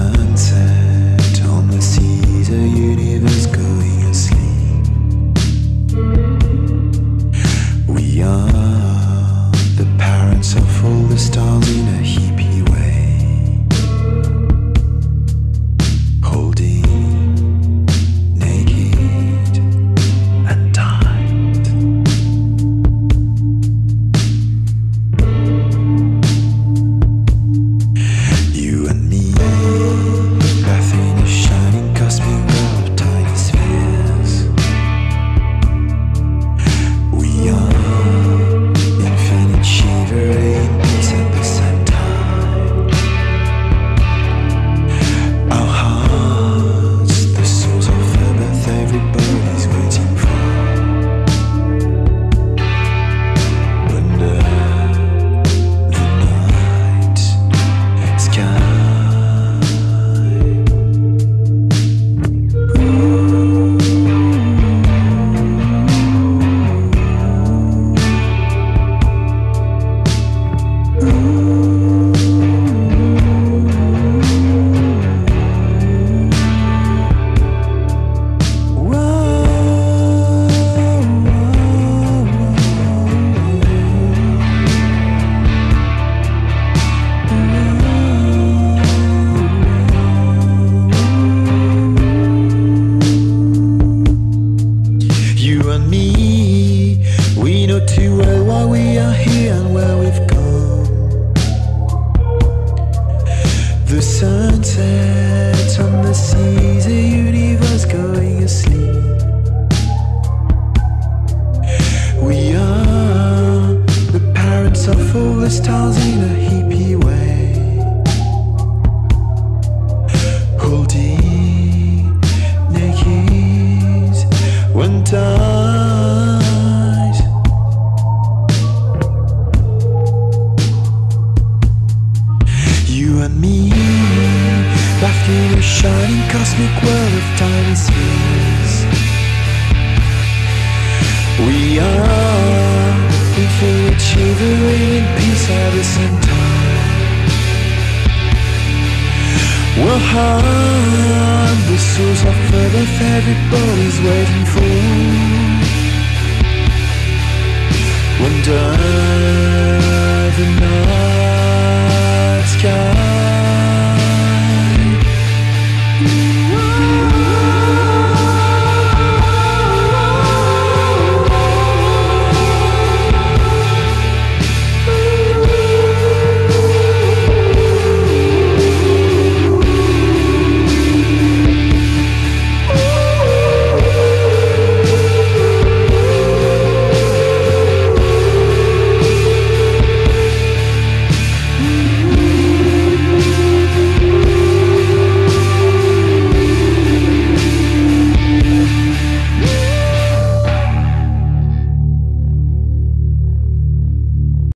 sunset on the seas of universe. Go you and me We know too well why we are here and where we've come. The sunset on the seas, the universe going asleep paradise. You and me, back in a shining cosmic world of tiny spheres. We are in full achieving in peace at the same time. We're hard, the souls of everybody's waiting for. Under the night.